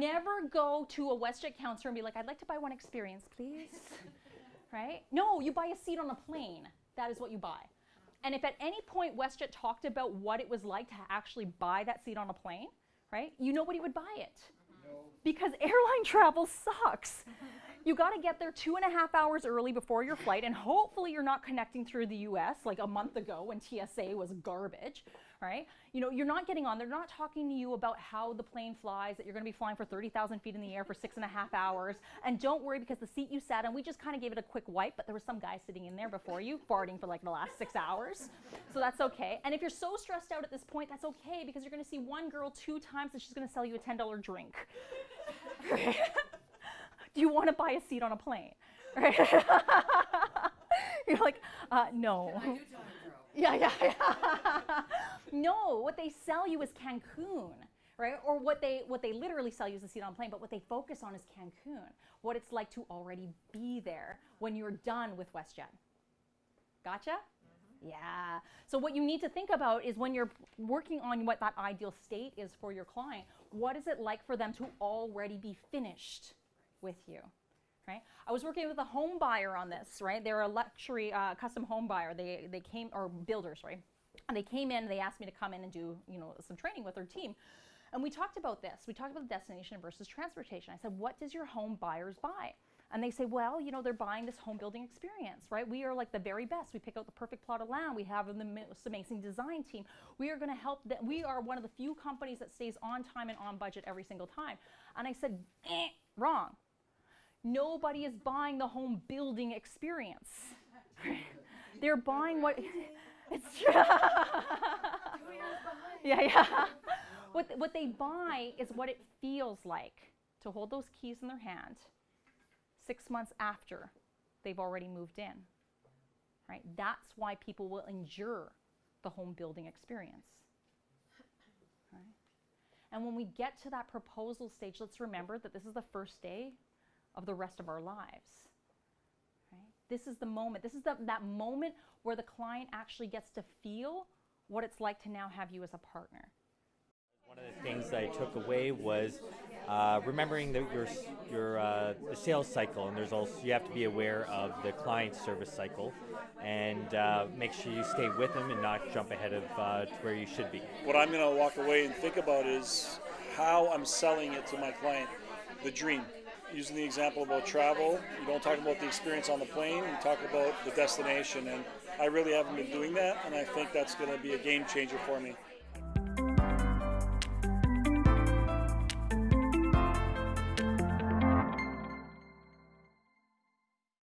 never go to a WestJet counselor and be like, I'd like to buy one experience, please. right? No, you buy a seat on a plane. That is what you buy. And if at any point WestJet talked about what it was like to actually buy that seat on a plane, right? You nobody would buy it. No. Because airline travel sucks. you got to get there two and a half hours early before your flight, and hopefully you're not connecting through the US like a month ago when TSA was garbage, right? You know, you're not getting on. They're not talking to you about how the plane flies, that you're going to be flying for 30,000 feet in the air for six and a half hours. And don't worry because the seat you sat in, we just kind of gave it a quick wipe, but there was some guy sitting in there before you farting for like the last six hours. So that's okay. And if you're so stressed out at this point, that's okay because you're going to see one girl two times and she's going to sell you a $10 drink. Do you want to buy a seat on a plane? Right? You're like, uh, no. Yeah, yeah, yeah. no, what they sell you is Cancun, right? Or what they what they literally sell you is a seat on a plane, but what they focus on is Cancun. What it's like to already be there when you're done with WestJet. Gotcha? Mm-hmm. Yeah. So what you need to think about is when you're working on what that ideal state is for your client, what is it like for them to already be finished with you? right? I was working with a home buyer on this, right? They're a luxury uh, custom home buyer. They, they came, or builders, right? And they came in, they asked me to come in and do, you know, some training with their team. And we talked about this. We talked about the destination versus transportation. I said, what does your home buyers buy? And they say, well, you know, they're buying this home building experience, right? We are like the very best. We pick out the perfect plot of land. We have the most amazing design team. We are going to help that. We are one of the few companies that stays on time and on budget every single time. And I said, eh, wrong. Nobody is buying the home building experience. They're buying what it's true. yeah, yeah. What, what they buy is what it feels like to hold those keys in their hand six months after they've already moved in. Right? That's why people will endure the home building experience. Right? And when we get to that proposal stage, let's remember that this is the first day of the rest of our lives. Right? This is the moment. This is the, that moment where the client actually gets to feel what it's like to now have you as a partner. One of the things that I took away was uh, remembering that your your uh, the sales cycle, and there's also you have to be aware of the client service cycle, and uh, make sure you stay with them and not jump ahead of uh, to where you should be. What I'm going to walk away and think about is how I'm selling it to my client, the dream using the example about travel, you don't talk about the experience on the plane, you talk about the destination. And I really haven't been doing that, and I think that's going to be a game changer for me.